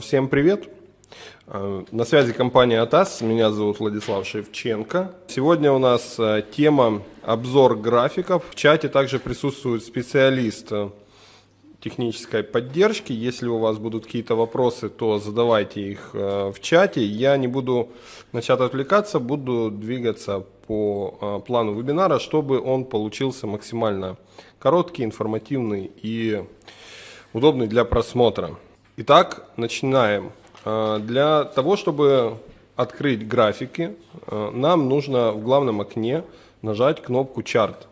Всем привет! На связи компания АТАС, меня зовут Владислав Шевченко. Сегодня у нас э, тема обзор графиков. В чате также присутствует специалист э, технической поддержки. Если у вас будут какие-то вопросы, то задавайте их э, в чате. Я не буду начать отвлекаться, буду двигаться по плану вебинара, чтобы он получился максимально короткий, информативный и удобный для просмотра. Итак, начинаем. А, для того, чтобы открыть графики, а, нам нужно в главном окне нажать кнопку «Чарт».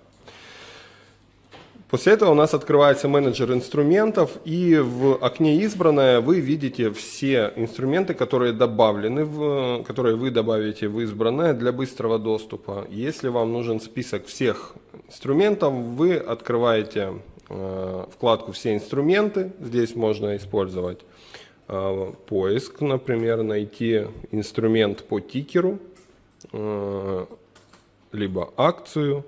После этого у нас открывается менеджер инструментов, и в окне «Избранное» вы видите все инструменты, которые добавлены, в, которые вы добавите в «Избранное» для быстрого доступа. Если вам нужен список всех инструментов, вы открываете вкладку «Все инструменты». Здесь можно использовать э, поиск, например, найти инструмент по тикеру, э, либо акцию.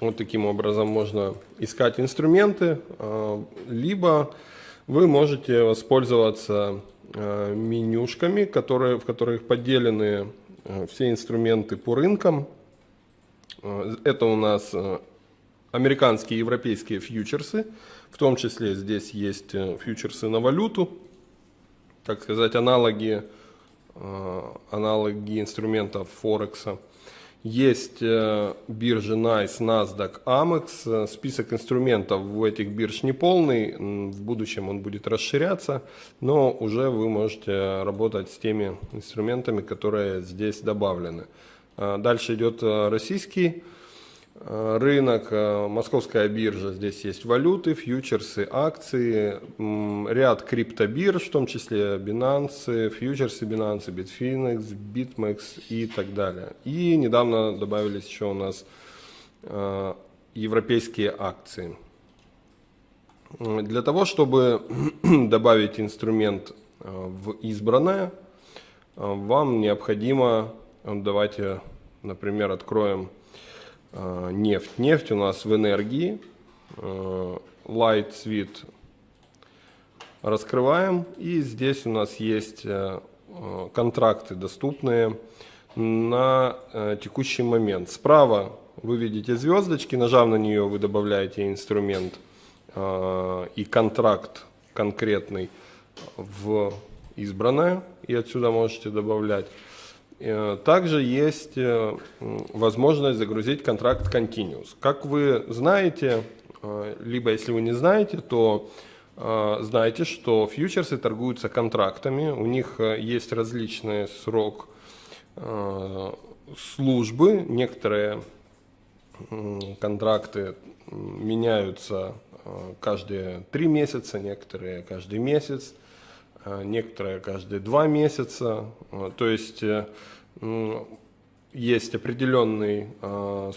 Вот таким образом можно искать инструменты, либо вы можете воспользоваться менюшками, которые, в которых поделены все инструменты по рынкам. Это у нас американские и европейские фьючерсы, в том числе здесь есть э, фьючерсы на валюту, так сказать, аналоги, э, аналоги инструментов Форекса. Есть э, биржи NICE, NASDAQ, AMEX. Список инструментов у этих бирж не полный. В будущем он будет расширяться, но уже вы можете работать с теми инструментами, которые здесь добавлены. Дальше идет российский рынок, э, московская биржа, здесь есть валюты, фьючерсы, акции, ряд криптобирж, в том числе Binance, фьючерсы Binance, Bitfinex, BitMEX и так далее. И недавно добавились еще у нас э, европейские акции. Для того, чтобы добавить инструмент в избранное, вам необходимо, давайте, например, откроем нефть. Нефть у нас в энергии. А, light Sweet раскрываем. И здесь у нас есть а, контракты доступные на текущий момент. Справа вы видите звездочки, нажав на нее, вы добавляете инструмент и контракт конкретный в избранное, и отсюда можете добавлять. Э, также есть э, возможность загрузить контракт Continuous. Как вы знаете, э, либо если вы не знаете, то знаете, что фьючерсы торгуются контрактами, у них есть различный срок службы, некоторые контракты меняются каждые три месяца, некоторые каждый месяц. Э, некоторые каждые два месяца. Э, то есть э, есть определенный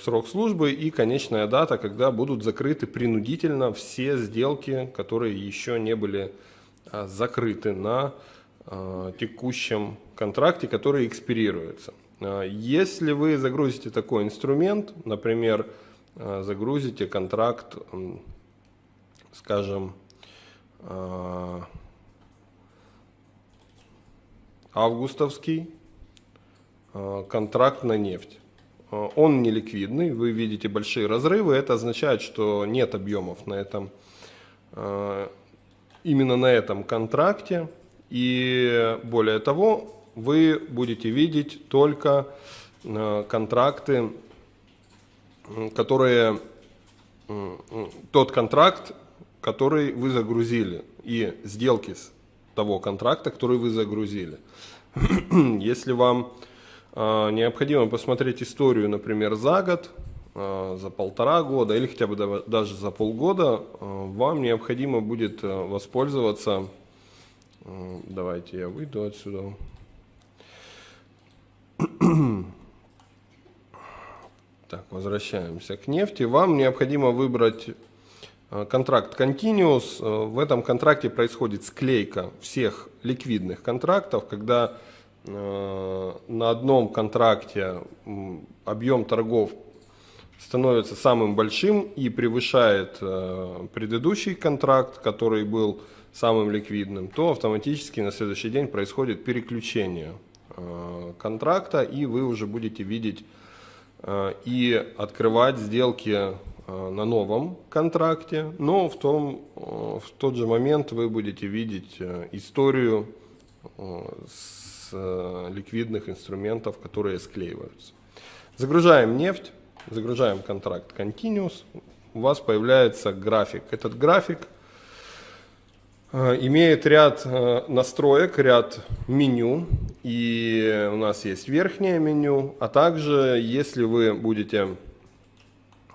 срок службы и конечная дата, когда будут закрыты принудительно все сделки, которые еще не были закрыты на текущем контракте, который экспирируется. Если вы загрузите такой инструмент, например, загрузите контракт, скажем, августовский э, контракт на нефть. Э, он не ликвидный, вы видите большие разрывы, это означает, что нет объемов на этом, э, именно на этом контракте. И более того, вы будете видеть только контракты, которые, тот контракт, который вы загрузили, и сделки с того контракта, который вы загрузили. Если вам э, необходимо посмотреть историю, например, за год, э, за полтора года или хотя бы даже за полгода, э, вам необходимо будет воспользоваться, давайте я выйду отсюда, так, возвращаемся к нефти. Вам необходимо выбрать контракт Continuous. В этом контракте происходит склейка всех ликвидных контрактов, когда э, на одном контракте объем торгов становится самым большим и превышает э, предыдущий контракт, который был самым ликвидным, то автоматически на следующий день происходит переключение э, контракта, и вы уже будете видеть э, и открывать сделки на новом контракте, но в, том, в тот же момент вы будете видеть историю с ликвидных инструментов, которые склеиваются. Загружаем нефть загружаем контракт Continuous, у вас появляется график. Этот график э, имеет ряд э, настроек, ряд меню, и у нас есть верхнее меню, а также если вы будете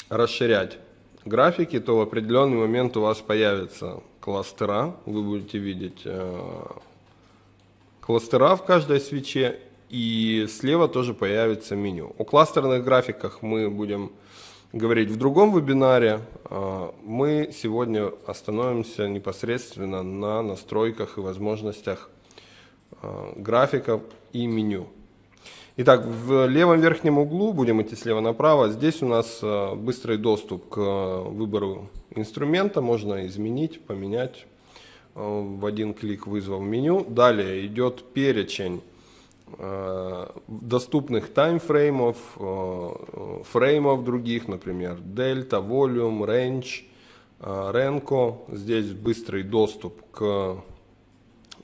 расширять графики, то в определенный момент у вас появятся кластера, вы будете видеть э, кластера в каждой свече, и слева тоже появится меню. О кластерных графиках мы будем говорить в другом вебинаре. А, мы сегодня остановимся непосредственно на настройках и возможностях а, графиков и меню. Итак, в левом верхнем углу, будем идти слева направо, здесь у нас а, быстрый доступ к выбору инструмента, можно изменить, поменять в один клик, вызвав меню. Далее идет перечень Э, доступных таймфреймов, э, фреймов других, например, Delta, Volume, Range, Renko. Здесь быстрый доступ к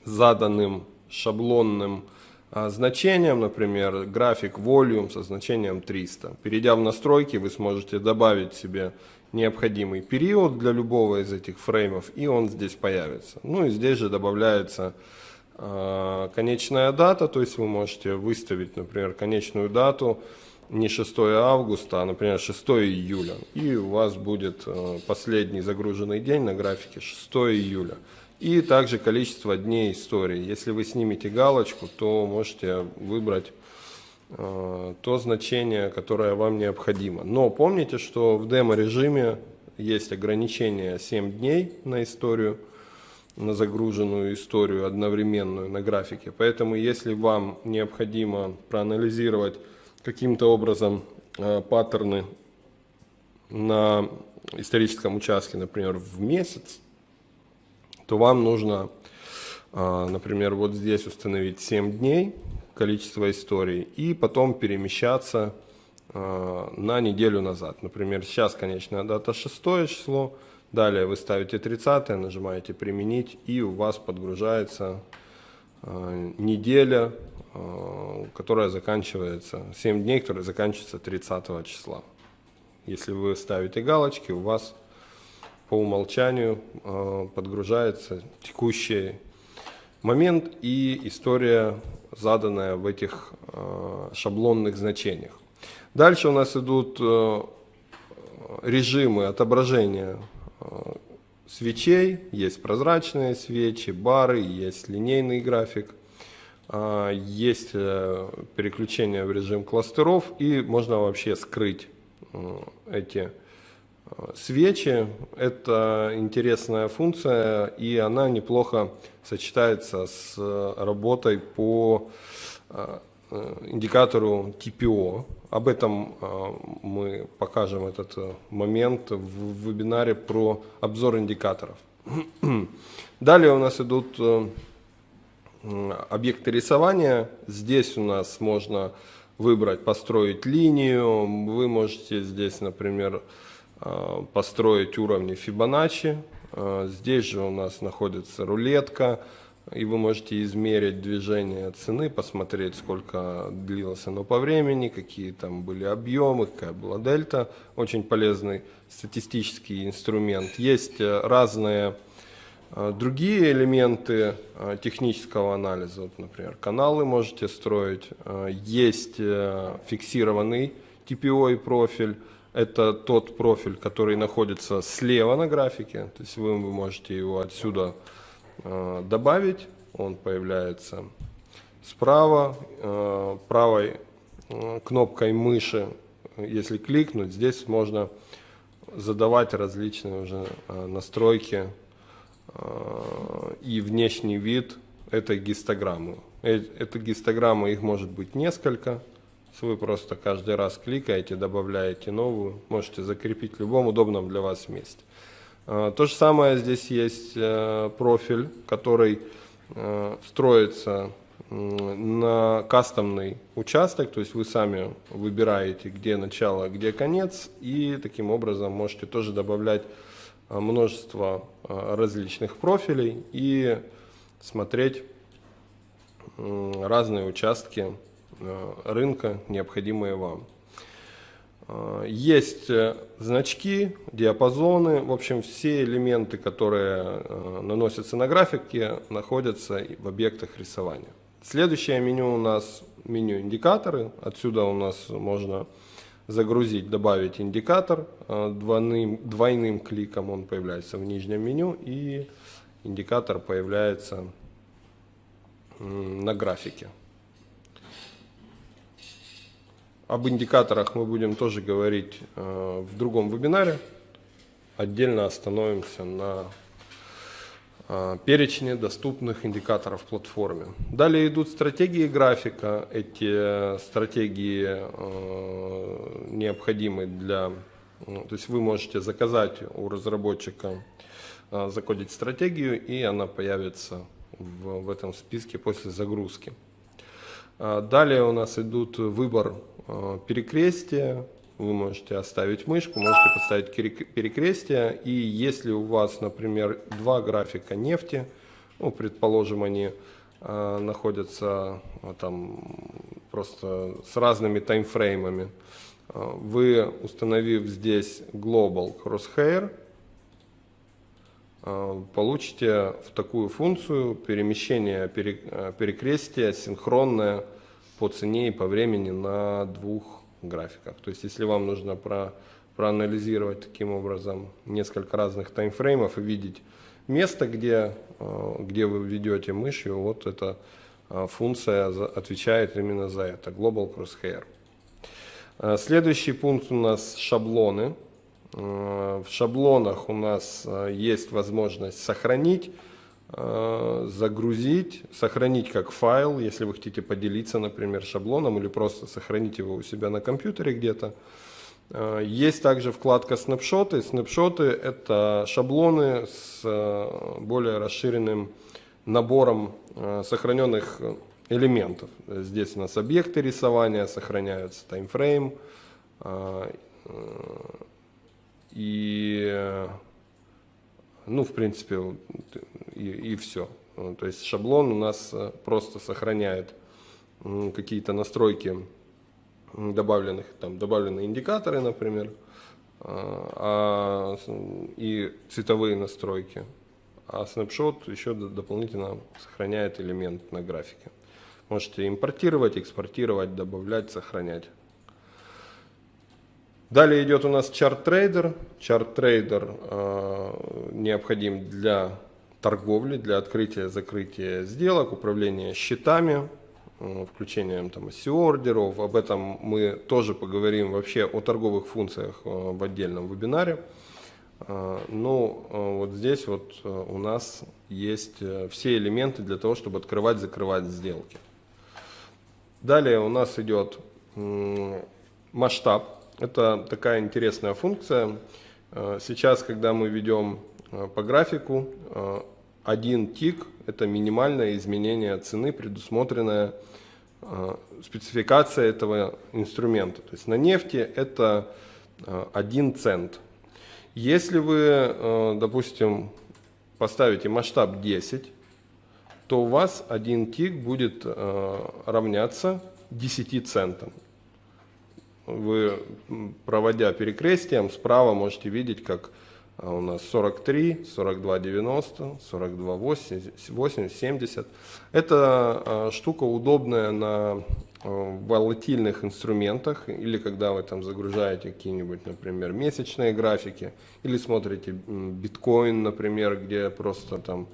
заданным шаблонным э, значениям, например, график Volume со значением 300. Перейдя в настройки, вы сможете добавить себе необходимый период для любого из этих фреймов, и он здесь появится. Ну и здесь же добавляется а, конечная дата, то есть вы можете выставить, например, конечную дату не 6 августа, а, например, 6 июля. И у вас будет а, последний загруженный день на графике 6 июля. И также количество дней истории. Если вы снимете галочку, то можете выбрать то значение, которое вам необходимо. Но помните, что в демо-режиме есть ограничение 7 дней на историю на загруженную историю одновременную на графике. Поэтому если вам необходимо проанализировать каким-то образом э, паттерны на историческом участке, например, в месяц, то вам нужно, э, например, вот здесь установить 7 дней количество историй и потом перемещаться э, на неделю назад. Например, сейчас конечная дата 6 число, Далее вы ставите 30, нажимаете «Применить», и у вас подгружается э, неделя, которая заканчивается, 7 дней, которая заканчивается 30 числа. Если вы ставите галочки, у вас по умолчанию э, подгружается текущий момент и история, заданная в этих э, шаблонных значениях. Дальше у нас идут э, режимы отображения свечей, есть прозрачные свечи, бары, есть линейный график, есть переключение в режим кластеров и можно вообще скрыть эти свечи. Это интересная функция и она неплохо сочетается с работой по индикатору TPO, об этом мы покажем этот э, момент в вебинаре про обзор индикаторов. Далее у нас идут э, объекты рисования. Здесь у нас можно выбрать построить линию. Вы можете здесь, например, э, построить уровни Fibonacci. Здесь же у нас находится рулетка и вы можете измерить движение цены, посмотреть, сколько длилось оно по времени, какие там были объемы, какая была дельта. Очень полезный статистический инструмент. Есть э, разные э, другие элементы э, технического анализа. Вот, например, каналы можете строить. Есть фиксированный TPO профиль. Это тот профиль, который находится слева на графике. То есть вы можете его отсюда Э, добавить, он появляется справа, э, правой э, кнопкой мыши, если кликнуть, здесь можно задавать различные уже настройки и внешний вид этой гистограммы. Это гистограммы, их может быть несколько, Вы просто каждый раз кликаете, добавляете новую, можете закрепить в любом удобном для вас месте. А, то же самое здесь есть э, профиль, который э, строится на кастомный участок, то есть вы сами выбираете, где начало, где конец, и таким образом можете тоже добавлять а, множество различных профилей и смотреть разные участки рынка, необходимые вам. А, есть э, значки, диапазоны, в общем, все элементы, которые э, наносятся на графике, находятся в объектах рисования. Следующее меню у нас меню индикаторы. Отсюда у нас можно загрузить, добавить индикатор. Э, двойным, двойным кликом он появляется в нижнем меню и индикатор появляется на графике. Об индикаторах мы будем тоже говорить э, в другом вебинаре. Отдельно остановимся на э, перечне доступных индикаторов платформе. Далее идут стратегии графика. Эти стратегии э, необходимы для... То есть вы можете заказать у разработчика, закодить стратегию, и она появится в, в этом списке после загрузки. Далее у нас идут выбор Э, перекрестие, вы можете оставить мышку, можете поставить перекрестие. И если у вас, например, два графика нефти, ну, предположим, они э, находятся там просто с разными таймфреймами, вы, установив здесь Global Crosshair, получите в такую функцию перемещение э, перекрестия синхронное по цене и по времени на двух графиках. То есть, если вам нужно про, проанализировать таким образом несколько разных таймфреймов и видеть место, где, э, где вы ведете мышью, вот эта э, функция отвечает именно за это, Global Crosshair. Э, следующий пункт у нас шаблоны. В шаблонах у нас есть возможность сохранить Э, загрузить, сохранить как файл, если вы хотите поделиться, например, шаблоном или просто сохранить его у себя на компьютере где-то. Э, есть также вкладка снапшоты. Снапшоты – это шаблоны с э, более расширенным набором сохраненных элементов. Здесь у нас объекты рисования сохраняются, таймфрейм и ну, в принципе, и, и все. То есть шаблон у нас э, просто сохраняет какие-то настройки добавленных, там добавленные индикаторы, например, а, и цветовые настройки. А snapshot еще дополнительно сохраняет элемент на графике. Можете импортировать, экспортировать, добавлять, сохранять. Далее идет у нас Chart Trader. Chart Trader э, необходим для торговли, для открытия, закрытия сделок, управления счетами, э, включением там OCO-ордеров. Об этом мы тоже поговорим вообще о торговых функциях э, в отдельном вебинаре. Э, ну, э, вот здесь вот э, у нас есть э, все элементы для того, чтобы открывать, закрывать сделки. Далее у нас идет э, масштаб это такая интересная функция. Э, сейчас, когда мы ведем э, по графику, э, один тик – это минимальное изменение цены, предусмотренная спецификация этого инструмента. То есть на нефти это один цент. Если вы, допустим, поставите масштаб 10, то у вас один тик будет равняться 10 центам вы, проводя перекрестием, справа можете видеть, как а, у нас 43, 42, 90, 42, 80, 80 70. Эта а, штука удобная на а, волатильных инструментах или когда вы там загружаете какие-нибудь, например, месячные графики или смотрите биткоин, например, где просто там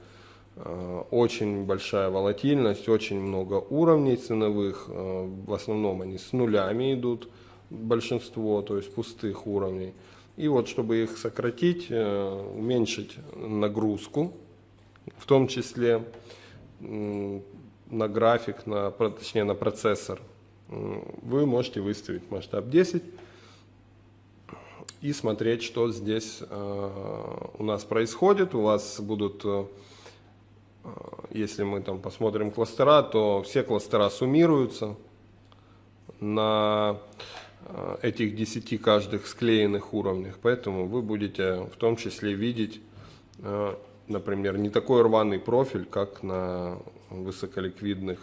очень большая волатильность, очень много уровней ценовых, в основном они с нулями идут, большинство, то есть пустых уровней. И вот, чтобы их сократить, э, уменьшить нагрузку, в том числе на график, на, точнее на процессор, вы можете выставить масштаб 10 и смотреть, что здесь э, у нас происходит. У вас будут, э, если мы там посмотрим кластера, то все кластера суммируются на этих 10 каждых склеенных уровнях. Поэтому вы будете в том числе видеть, например, не такой рваный профиль, как на высоколиквидных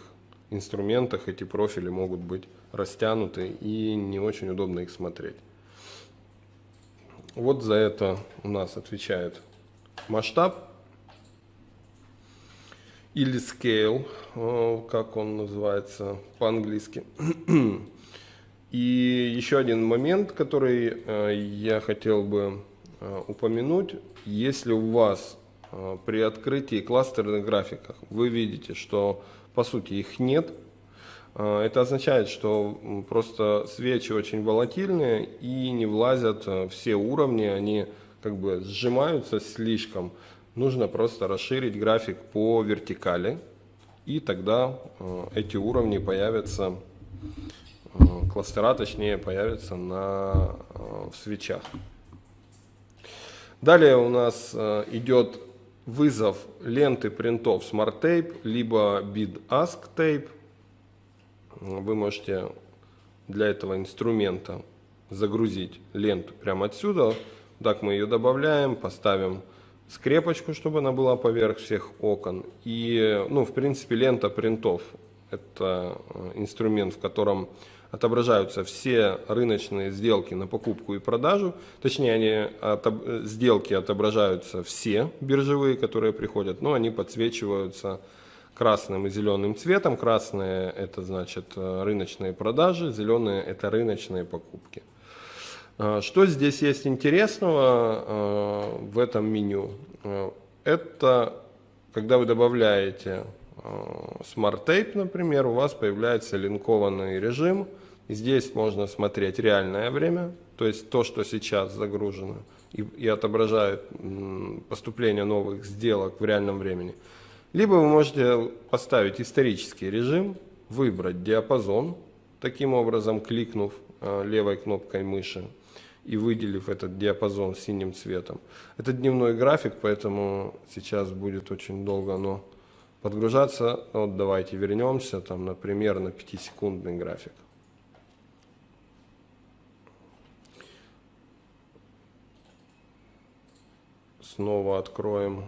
инструментах. Эти профили могут быть растянуты и не очень удобно их смотреть. Вот за это у нас отвечает масштаб или scale, э, как он называется по-английски. И еще один момент, который э, я хотел бы э, упомянуть. Если у вас при открытии кластерных графиков вы видите, что по сути их нет, это означает, что просто свечи очень волатильные и не влазят э, все уровни, они как бы сжимаются слишком. Нужно просто расширить график по вертикали, и тогда э, эти уровни появятся, э, кластера точнее появятся на, в свечах. Далее у нас идет вызов ленты принтов Smart Tape, либо Bid Ask Tape вы можете для этого инструмента загрузить ленту прямо отсюда. Так мы ее добавляем, поставим скрепочку, чтобы она была поверх всех окон. И, ну, в принципе, лента принтов – это э, инструмент, в котором отображаются все рыночные сделки на покупку и продажу. Точнее, они отоб... сделки отображаются все биржевые, которые приходят, но они подсвечиваются красным и зеленым цветом. Красные это значит рыночные продажи, зеленые это рыночные покупки. Э, что здесь есть интересного э, в этом меню? Это когда вы добавляете Smart Tape, например, у вас появляется линкованный режим. Здесь можно смотреть реальное время, то есть то, что сейчас загружено, и, и отображает поступление новых сделок в реальном времени. Либо вы можете поставить исторический режим, выбрать диапазон, таким образом кликнув э, левой кнопкой мыши и выделив этот диапазон синим цветом. Это дневной график, поэтому сейчас будет очень долго оно подгружаться. Вот давайте вернемся, там, например, на 5-секундный график. Снова откроем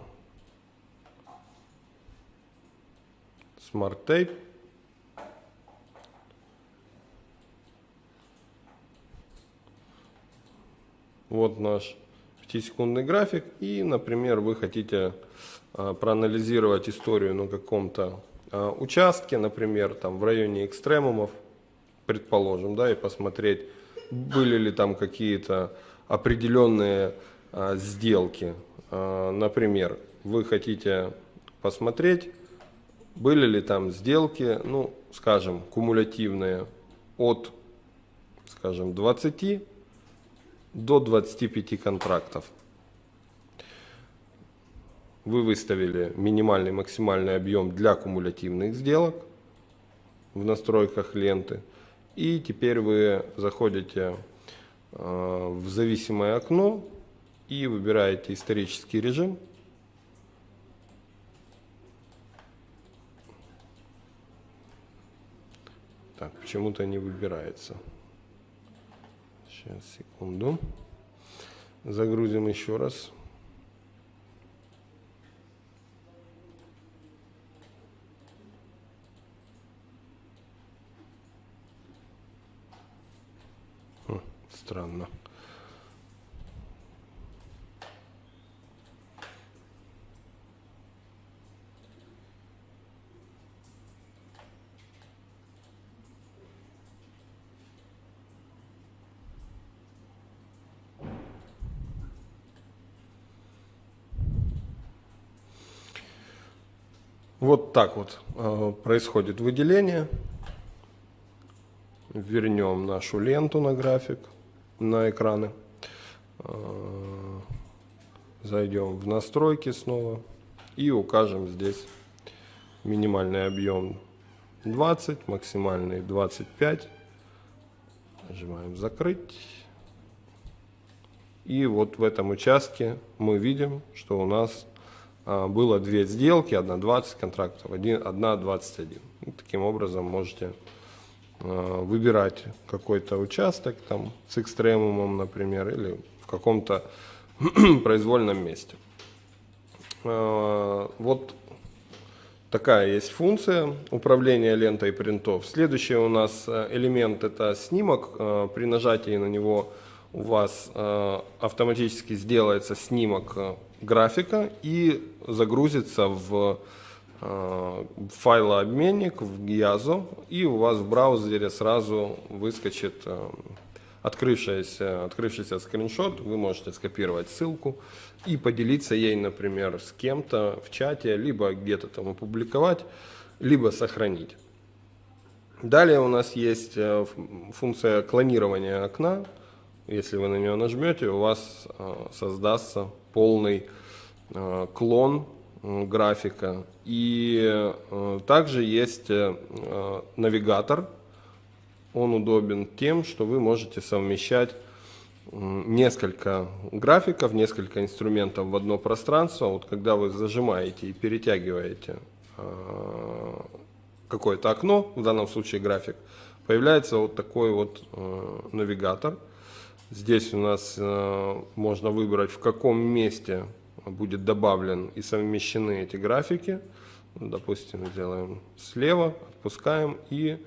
Smart Tape. Вот наш 5-секундный график. И, например, вы хотите а, проанализировать историю на каком-то а, участке, например, там в районе экстремумов, предположим, да, и посмотреть, были ли там какие-то определенные а, сделки. Например, вы хотите посмотреть, были ли там сделки, ну, скажем, кумулятивные от, скажем, 20 до 25 контрактов. Вы выставили минимальный максимальный объем для кумулятивных сделок в настройках ленты. И теперь вы заходите э, в зависимое окно и выбираете исторический режим. Так, почему-то не выбирается. Сейчас, секунду. Загрузим еще раз. Хм, странно. Вот так вот э, происходит выделение. Вернем нашу ленту на график, на экраны. Э, зайдем в настройки снова и укажем здесь минимальный объем 20, максимальный 25. Нажимаем закрыть. И вот в этом участке мы видим, что у нас было две сделки, одна 20 контрактов, один, одна 21. И таким образом можете а, выбирать какой-то участок там с экстремумом, например, или в каком-то произвольном месте. А, вот такая есть функция управления лентой принтов. Следующий у нас э, элемент это снимок. Э, при нажатии на него у вас э, автоматически сделается снимок графика и загрузится в файлообменник в Giazo и у вас в браузере сразу выскочит открывшийся, открывшийся скриншот, вы можете скопировать ссылку и поделиться ей, например, с кем-то в чате, либо где-то там опубликовать, либо сохранить. Далее у нас есть э, функция клонирования окна. Если вы на нее нажмете, у вас э, создастся полный э, клон графика. И также есть навигатор, он удобен тем, что вы можете совмещать несколько графиков, несколько инструментов в одно пространство. Вот когда вы зажимаете и перетягиваете какое-то окно, в данном случае график, появляется вот такой вот навигатор. Здесь у нас а, можно выбрать, в каком месте будет добавлен и совмещены эти графики. Допустим, сделаем слева, отпускаем и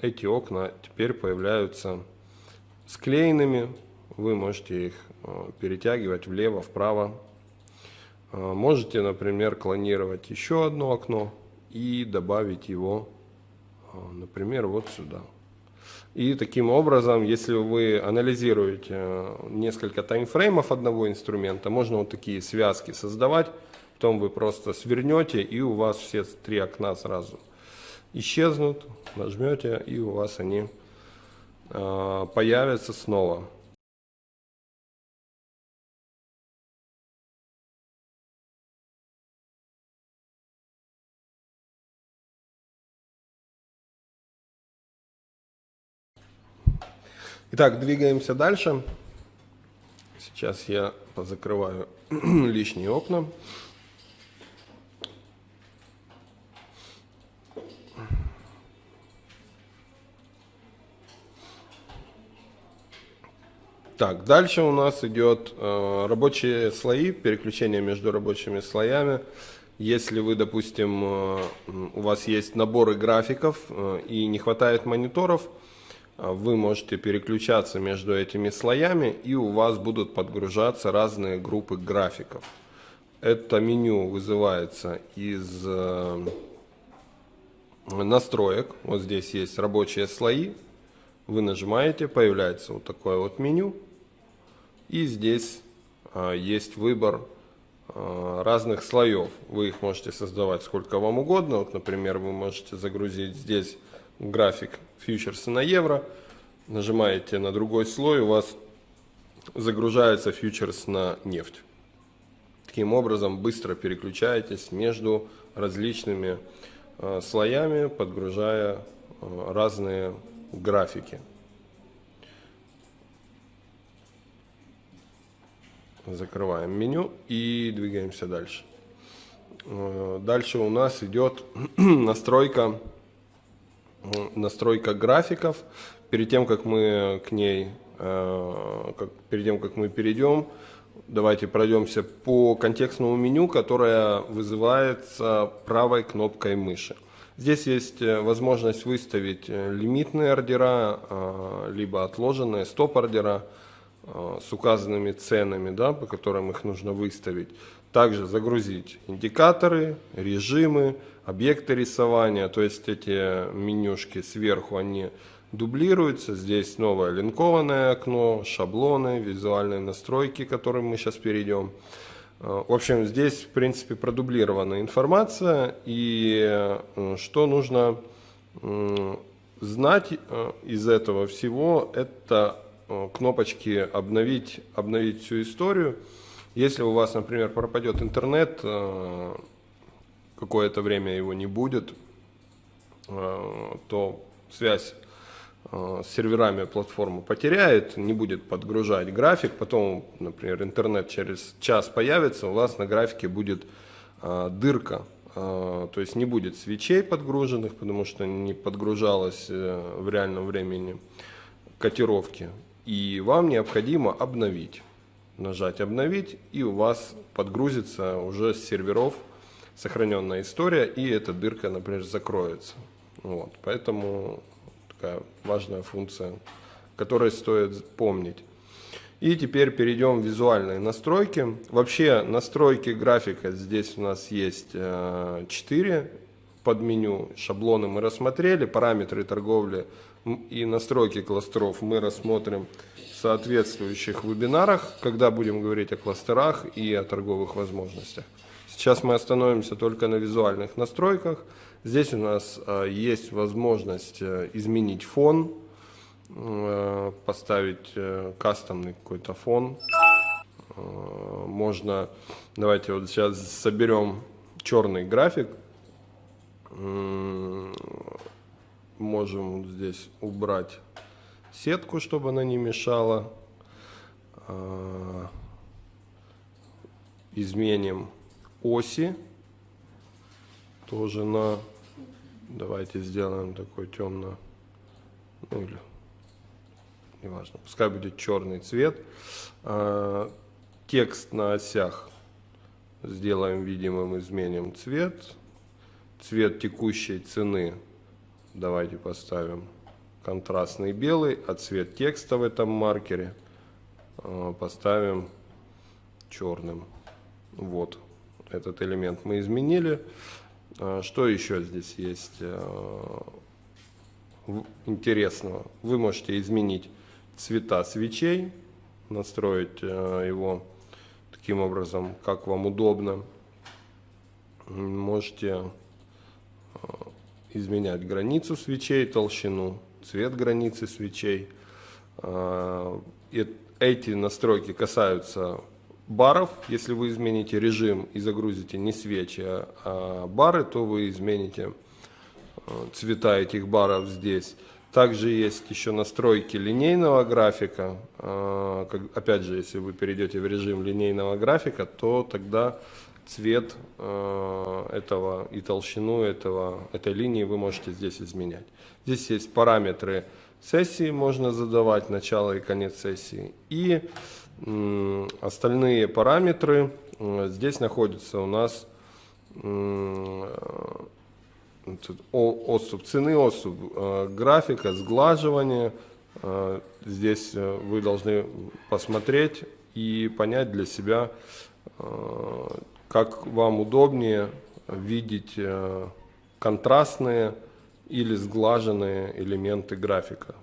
эти окна теперь появляются склеенными. Вы можете их э, перетягивать влево, вправо. Э, можете, например, клонировать еще одно окно и добавить его, э, например, вот сюда. И таким образом, если вы анализируете несколько таймфреймов одного инструмента, можно вот такие связки создавать, потом вы просто свернете, и у вас все три окна сразу исчезнут, нажмете, и у вас они э, появятся снова. Итак, двигаемся дальше. Сейчас я позакрываю лишние окна. Так, дальше у нас идет э, рабочие слои, переключение между рабочими слоями. Если вы, допустим, э, у вас есть наборы графиков э, и не хватает мониторов, э, вы можете переключаться между этими слоями и у вас будут подгружаться разные группы графиков. Это меню вызывается из э, настроек. Вот здесь есть рабочие слои. Вы нажимаете, появляется вот такое вот меню. И здесь а, есть выбор а, разных слоев. Вы их можете создавать сколько вам угодно. Вот, например, вы можете загрузить здесь график фьючерса на евро. Нажимаете на другой слой, у вас загружается фьючерс на нефть. Таким образом быстро переключаетесь между различными э, слоями, подгружая э, разные графики. Закрываем меню и двигаемся дальше. Э, дальше у нас идет настройка, настройка графиков. Перед тем, как мы к ней, э, как, перед тем, как мы перейдем, давайте пройдемся по контекстному меню, которое вызывается правой кнопкой мыши. Здесь есть э, возможность выставить лимитные ордера, либо отложенные стоп-ордера. Э, с указанными ценами, да, по которым их нужно выставить. Также загрузить индикаторы, режимы, объекты рисования, то есть эти менюшки сверху, они дублируются. Здесь новое линкованное окно, шаблоны, визуальные настройки, к которым мы сейчас перейдем. Э, в общем, здесь, в принципе, продублирована информация. И э, что нужно знать из этого всего, это Э, кнопочки «Обновить», «Обновить всю историю». Если у вас, например, пропадет интернет, э, какое-то время его не будет, то связь с серверами платформы потеряет, не будет подгружать график, потом, например, интернет через час появится, у вас на графике будет дырка, то есть не будет свечей подгруженных, потому что не подгружалось э, в реальном времени котировки, и вам необходимо обновить. Нажать «Обновить», и у вас подгрузится уже с серверов сохраненная история, и эта дырка, например, закроется. Вот, поэтому такая важная функция, которой стоит помнить. И теперь перейдем в визуальные настройки. Вообще настройки графика здесь у нас есть 4 э, под меню. Шаблоны мы рассмотрели, параметры торговли и настройки кластеров мы рассмотрим соответствующих вебинарах, когда будем говорить о кластерах и о торговых возможностях. Сейчас мы остановимся только на визуальных настройках. Здесь у нас э, есть возможность э, изменить фон, э, поставить кастомный какой-то фон. Можно, давайте вот сейчас соберем черный график. Можем здесь убрать сетку, чтобы она не мешала. Изменим оси. Тоже на давайте сделаем такой темно ну или неважно пускай будет черный цвет. А, текст на осях сделаем видимым изменим цвет. Цвет текущей цены давайте поставим контрастный белый а цвет текста в этом маркере а, поставим черным вот этот элемент мы изменили. А, что еще здесь есть э, интересного? Вы можете изменить цвета свечей, настроить э, его таким образом, как вам удобно. Можете э, изменять границу свечей, толщину, цвет границы свечей. Эти настройки касаются баров, если вы измените режим и загрузите не свечи, а, а бары, то вы измените э, цвета этих баров здесь. Также есть еще настройки линейного графика. Опять же, если вы перейдете в режим линейного графика, то тогда цвет э, этого и толщину этого, этой линии вы можете здесь изменять. Здесь есть параметры сессии, можно задавать начало и конец сессии. И Остальные параметры здесь находятся у нас отступ цены, отступ э, графика, сглаживание. Э, здесь э, вы должны посмотреть и понять для себя, как вам удобнее видеть контрастные или сглаженные элементы графика.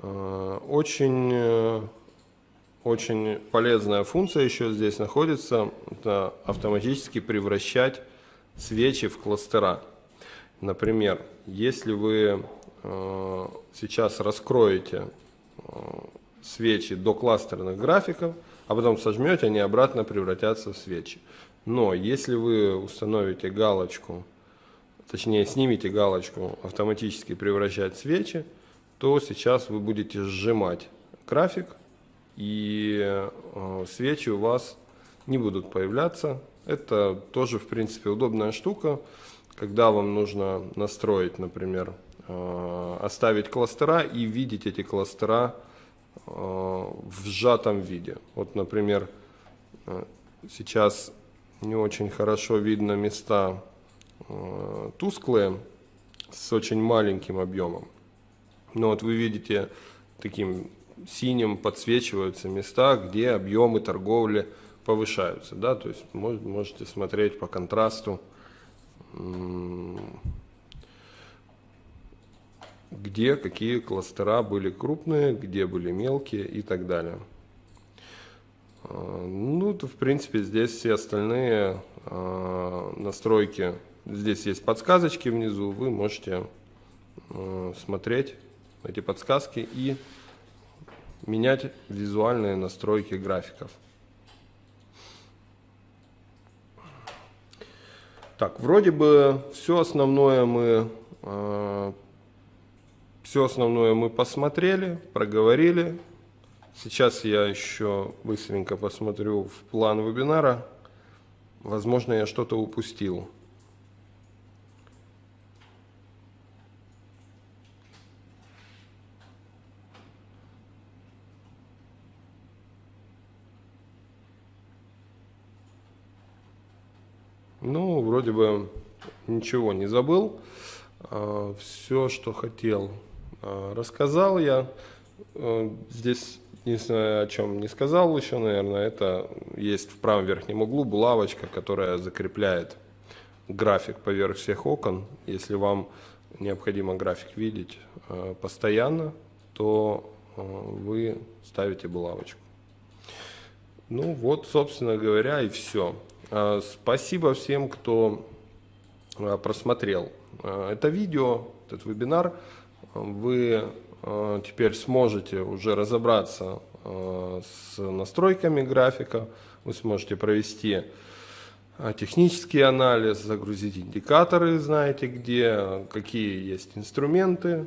Э, очень, э, очень полезная функция еще здесь находится. Это автоматически превращать свечи в кластера. Например, если вы э, сейчас раскроете свечи до кластерных графиков, а потом сожмете, они обратно превратятся в свечи. Но если вы установите галочку, точнее снимете галочку автоматически превращать свечи, то сейчас вы будете сжимать график, и э, свечи у вас не будут появляться. Это тоже, в принципе, удобная штука, когда вам нужно настроить, например, э, оставить кластера и видеть эти кластера в сжатом виде. Вот, например, сейчас не очень хорошо видно места тусклые с очень маленьким объемом. Но вот вы видите, таким синим подсвечиваются места, где объемы торговли повышаются. Да? То есть можете смотреть по контрасту, где какие кластера были крупные, где были мелкие и так далее. А, ну, то, в принципе, здесь все остальные а, настройки, здесь есть подсказочки внизу, вы можете а, смотреть эти подсказки и менять визуальные настройки графиков. Так, вроде бы все основное мы э, все основное мы посмотрели, проговорили. Сейчас я еще быстренько посмотрю в план вебинара. Возможно, я что-то упустил. Ну, вроде бы ничего не забыл. А, Все, что хотел, рассказал я. А, здесь единственное, о чем не сказал еще, наверное, это есть в правом верхнем углу булавочка, которая закрепляет график поверх всех окон. Если вам необходимо график видеть постоянно, то вы ставите булавочку. Ну вот, собственно говоря, и все. Спасибо всем, кто просмотрел это видео, этот вебинар. Вы теперь сможете уже разобраться с настройками графика. Вы сможете провести технический анализ, загрузить индикаторы, знаете где, какие есть инструменты,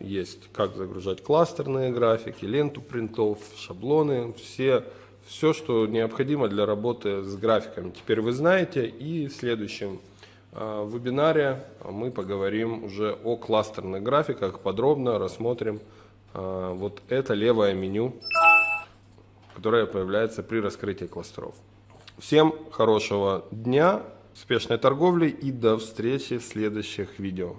есть как загружать кластерные графики, ленту принтов, шаблоны, все все, что необходимо для работы с графиками. Теперь вы знаете, и в следующем э, вебинаре мы поговорим уже о кластерных графиках, подробно рассмотрим э, вот это левое меню, которое появляется при раскрытии кластеров. Всем хорошего дня, успешной торговли и до встречи в следующих видео.